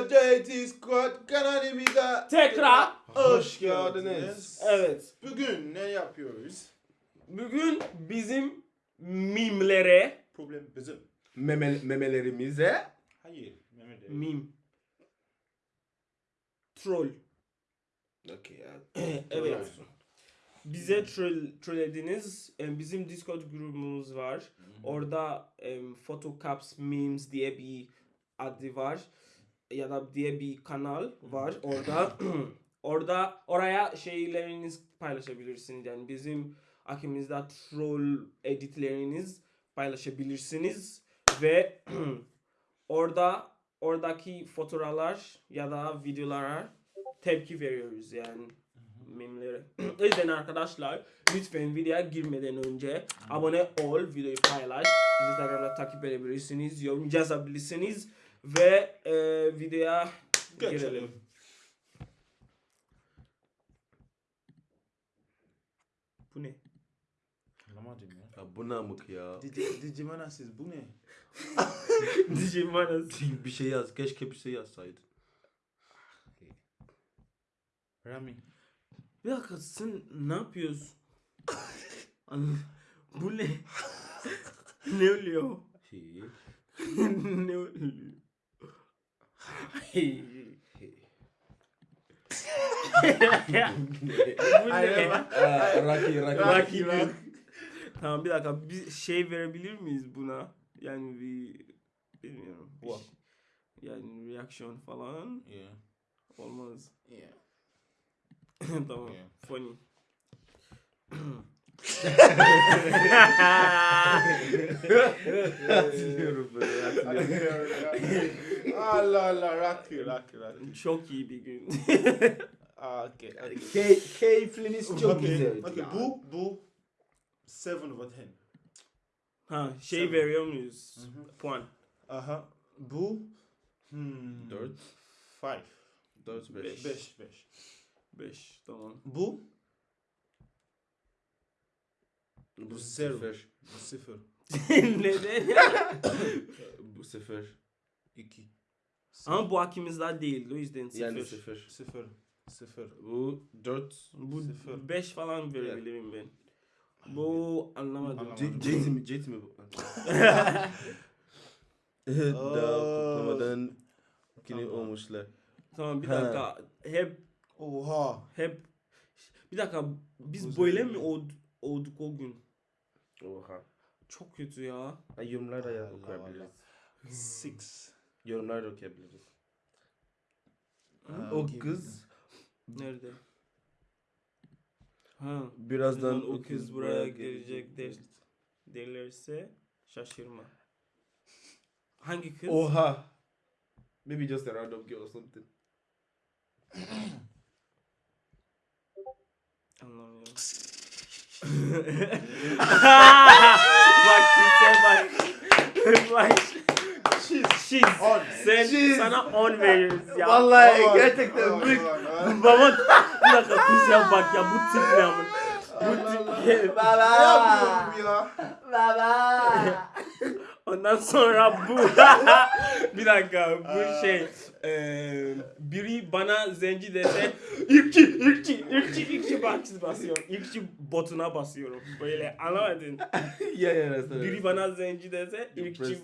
JT Squad kanalımıza Tekrar. hoş geldiniz. Evet. Bugün ne yapıyoruz? Bugün bizim mimlere Problem bizim. Meme, memelerimize Hayır, değil. mim. Troll. Okey ya. evet. Bize troll, trollediniz. Em, Bizim Discord grubumuz var. Orada em, Photocaps Memes diye bir adı var. Ya da diye bir kanal var. Orada orada oraya şeyleriniz paylaşabilirsiniz. Yani bizim akımızda troll editleriniz paylaşabilirsiniz ve orada oradaki fotoğraflar ya da videolara tepki veriyoruz yani memlere. o yüzden arkadaşlar lütfen videoya girmeden önce abone ol, videoyu paylaş, Instagram'da takip edebilirsiniz, yorum yazabilirsiniz ve e, videoya girelim. Geçelim. Bu ne? Anlamadım ya. Ya bu namık ya. Dici, Digimana siz bu ne? Digimanas. bir şey yaz. Keşke bir şey yazsaydın. Rami. Bir dakika sen ne yapıyorsun? Bu ne? ne oluyor? Şey. ne oluyor? Hey. Bu ne? Aa, Rocky, Rocky. Rocky Rock. Tamam bir dakika bir şey verebilir miyiz buna? Yani bir bilmiyorum. bir What? şey- Yani reaksiyon falan Yeah. olmaz. Yeah. tamam. Yeah. Funny. Hatırlıyorum böyle. Hatırlıyorum. Allah Allah, Rocky, Rocky, Rocky. Çok iyi bir gün. Ah, okay. okay. Key, keyifliniz çok okay. güzeldi. Okay, bu, bu 7 over 10. ha şey Seven. veriyor muyuz? Mhm. Puan. Aha. Bu hmm, Dört. 5. Dört, beş. 5, 5. 5 tamam. Bu Bu Zero. sefer. 0. Neden? Bu sefer. 2. Ama bu hakimizde değil o yüzden sıfır. Yani sefer. 0. 0. Bu dört. Bu Sıfır. 5 falan verebilirim ben. Bu anlamadım. Anlamadım. C- JT mi? JT mi bu? Daha kutlamadan kini Tamam. olmuşlar. Tamam bir Ha. dakika. Hep Oha. hep bir dakika biz böyle mi old, olduk o gün? Oha. Çok kötü ya. Ha, yorumlar da ya Allah okuyabiliriz. 6. Yorumlar da okuyabiliriz. Ha? O kız Nerede? Ha. birazdan Birazdan o kız buraya gelecek der, derlerse şaşırma. Hangi kız? Oha. Maybe just a random girl or something. Anlamıyorum. Bak kimse bak. bak. Şiz. On. Sen Şiz. sana 10 veriyoruz ya. Vallahi On, gerçekten on, büyük. on. Baba bir dakika kimse bak ya bu tip ne amın. Bu tip Ne yapıyorum ya? Ondan sonra bu bir dakika bu şey eee biri bana zenci dese ilkçi ilkçi ilkçi ilkçi bak basıyorum. İlkçi botuna basıyorum. Böyle anlamadın? Ya ya biri bana zenci dese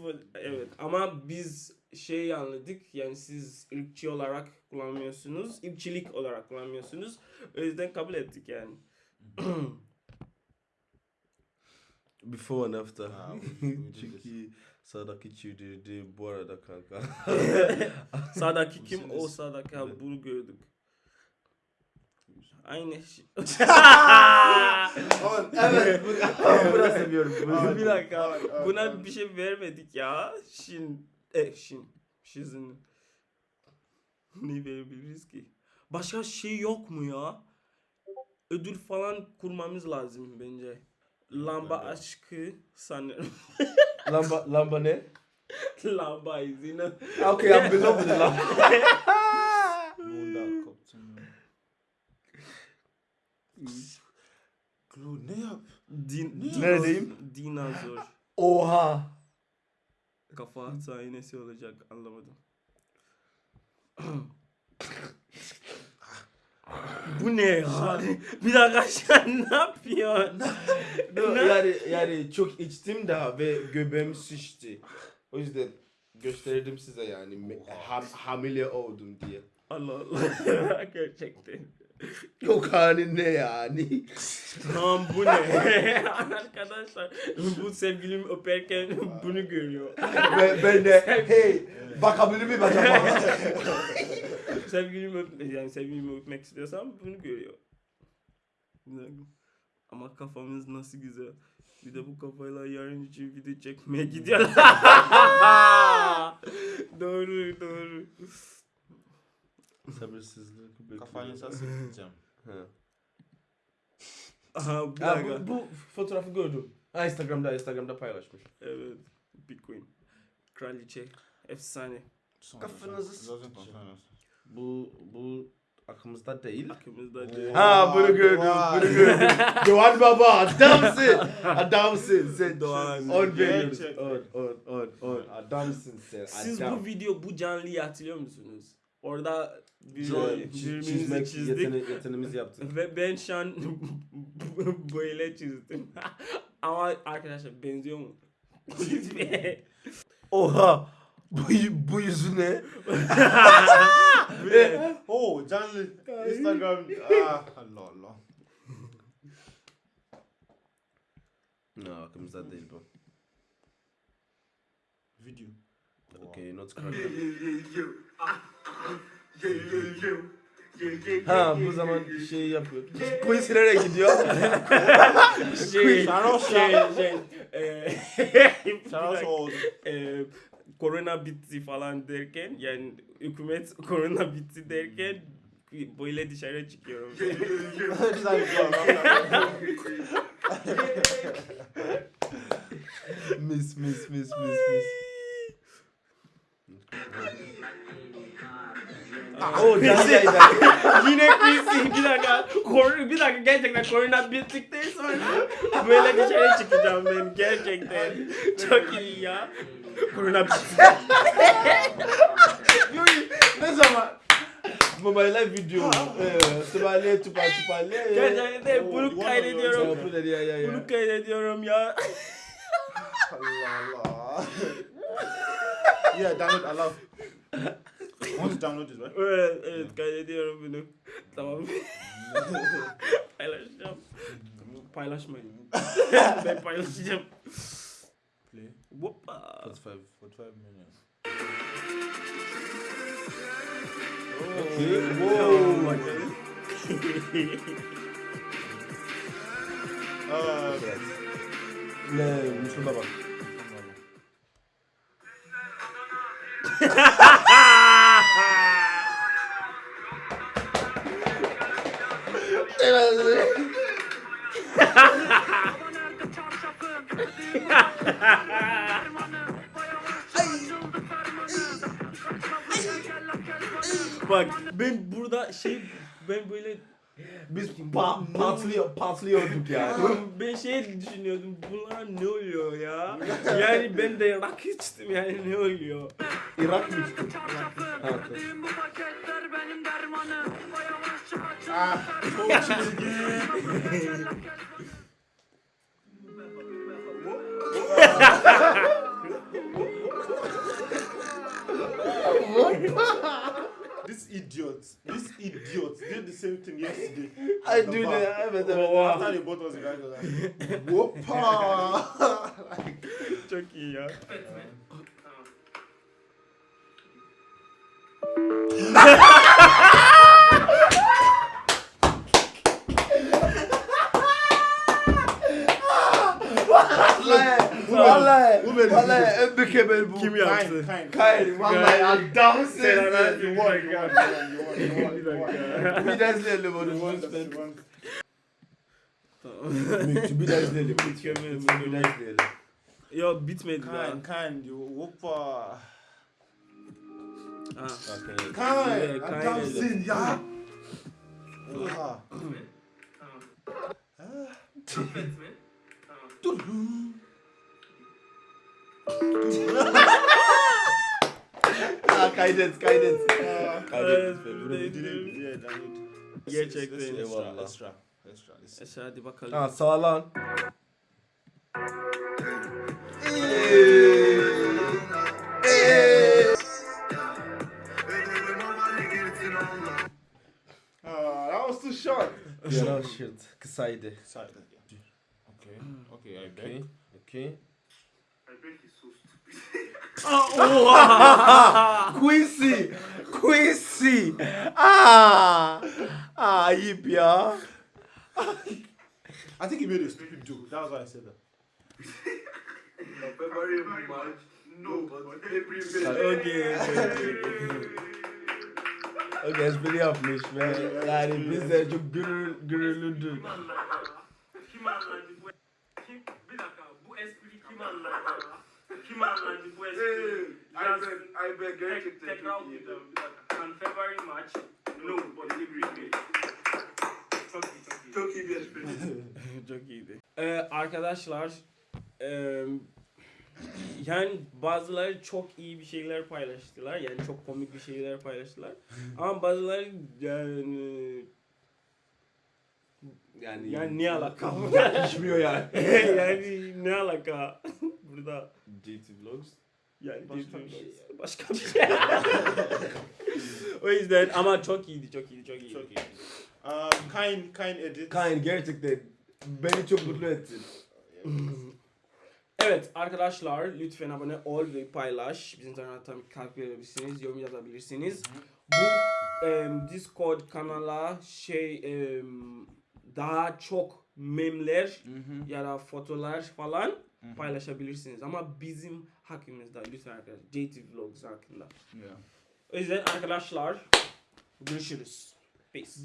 bu- evet. Ama biz şey anladık yani siz ırkçı olarak kullanmıyorsunuz ırkçılık olarak kullanmıyorsunuz. O yüzden kabul ettik yani Before and after. Did this. Çünkü sağdaki çiğdirdi bu arada kanka. sağdaki kim o sağdaki ha bunu gördük aynı şey evet. Bu, bunu seviyorum. Bunu. bir dakika. Buna bir şey vermedik ya. Şin. E şin. Şizin. ne verebiliriz ki? Başka şey yok mu ya? Ödül falan kurmamız lazım bence. Lamba aşkı sanırım. Lamba, lamba ne? Lamba izine. Okay, I'm in love with lamba. Koptum. Glu ne yap? Din, Ne? Neredeyim? Dinozor. Oha. Kafa sahnesi olacak anlamadım. Bu ne ya? bir dakika sen ne yapıyorsun? Ne- yani yani çok içtim daha ve göbeğim şişti. O yüzden gösterdim size yani me- ham, hamile oldum diye. Allah Allah. Gerçekten. Yok ne yani? Tamam bu ne? Arkadaşlar bu sevgilim öperken bunu görüyor. ben, ben de hey bakabilir miyim acaba? sevgilim öp yani sevgilimi öpmek istiyorsam bunu görüyor. Ama kafamız nasıl güzel. Bir de bu kafayla yarın için video çekmeye gidiyorlar. doğru doğru. Sabırsızlık bekliyorum. Kafanı nasıl tutacağım? Ha. Aha bu, Ha, dakika. bu, bu fotoğrafı gördüm. Ha, Instagram'da Instagram'da paylaşmış. Evet. Big Queen. Kraliçe. Efsane. Kafanızı Zaten s- kafanı. Bu bu aklımızda değil. Aklımızda değil. Ha bunu gördüm, Doğan. bunu gördüm. Doğan baba adamsın. Adamsın sen. Doğan. On veriyoruz. Gerçekten. On, on, on, on. Adamsın sen. Siz adam. bu video, bu canlıyı hatırlıyor musunuz? Orada bir çizmek çizdik. yetene, yeteneğimizi yaptık. Ve ben şu an böyle çizdim. Ama arkadaşlar benziyor mu? Oha. Bu, bu yüzü ne? Bu ne? Oh canlı Instagram. Ah Allah Allah. No, aklımızda değil bu. Video. Okay, not correct. Ha bu zaman şey yapıyor. Quiz nereye gidiyor? şey, Şaros şey, ya. şey, eee, Şaros oldu. eee, korona bitti falan derken yani hükümet korona bitti derken böyle dışarı çıkıyorum. Güzel mis mis mis mis mis. Oo, yayında. Yine Chrissy bir dakika. Kor bir dakika gerçekten korona bittikten sonra böyle dışarı çıkacağım ben gerçekten. Çok iyi ya. Korona bitti. ne zaman? Babayla video. Tupale tupa tupale. Gerçekten bunu kaydediyorum. Bunu kaydediyorum ya. Allah Allah. Yeah, download allow. Want to download it, right? Evet, evet kaydediyorum bunu. Tamam. Paylaşacağım. Paylaşmayın. ben paylaşacağım. Play. Hoppa. 45. 45 minutes. Okay. Wow. Wow. Uh, Ne, Müslüman bak. Bak ben burada şey ben böyle Biz pa patlıyor, patlıyorduk yani. ben şey düşünüyordum bunlar ne oluyor ya? Yani ben de rak içtim yani ne oluyor? Irak mı içtin? Ha, tamam. Ah, çok çizgi. This idiot, this idiot did the same thing yesterday. I at the do bar. that. Evet evet. Oha. After the both of us, the guy was like, Whoppa! Çok iyi ya. Vallahi, vallahi, Bu benim. vallahi en mükemmel bu. Kim Kind, yaptı? kind. Hayır, vallahi adamsın. Sen. You won. Bir daha izleyelim onu. Mükemmel, Bir daha izleyelim. Mükemmel, Bir daha izleyelim. Yo bitmedi daha. Kind, kind, you whoppa. Ha. Okay. Kind, Yeah, kind. adamsın ya. Oha. Ha kaydet, kaydet. Gerçekten. This- Eşe hadi bakalım. Ha sağ lan. Ah, that was too short. Yaran shirt. Kısaydı. Sorry. yeah. Okay, okay, I Okay. beg. Okay. Oha! Quincy. Quincy. Aa. Aa ayıp ya. I think he made a stupid joke. That was why I said that. February, March, no, but April, Okay, okay, Okay espri yapmış ve yani biz de çok gurur, gururluyduk. Kim anladı? Kim anladı bu? Kim? Bir dakika, bu anladı? Kim anladı bu espri? I beg, I beg, Tekrar çok iyi. okuyacağım, bir dakika. Can February, March, no, but May. Çok iyi, çok iyi. Çok iyi bir espri. Çok iyiydi. Ee, arkadaşlar eee, yani bazıları çok iyi bir şeyler paylaştılar. Yani çok komik bir şeyler paylaştılar. Ama bazıları yani Yani, yani ne alaka? Yakışmıyor yani. yani ne alaka? Burada JT Vlogs. yani Başka bir- şey. başka bir şey. o yüzden ama çok iyiydi, çok iyiydi, çok iyiydi. Çok iyi. Um, kind, kind edit. Kain gerçekten beni çok mutlu ettin. Evet arkadaşlar lütfen abone ol ve paylaş. Bizim taraftan kalp verebilirsiniz, yorum yazabilirsiniz. Bu em, Discord kanala şey em, daha çok memler ya da fotolar falan paylaşabilirsiniz. Ama bizim hakkımızda lütfen arkadaşlar. JT Vlogs hakkında. Yeah. O yüzden arkadaşlar görüşürüz. Peace.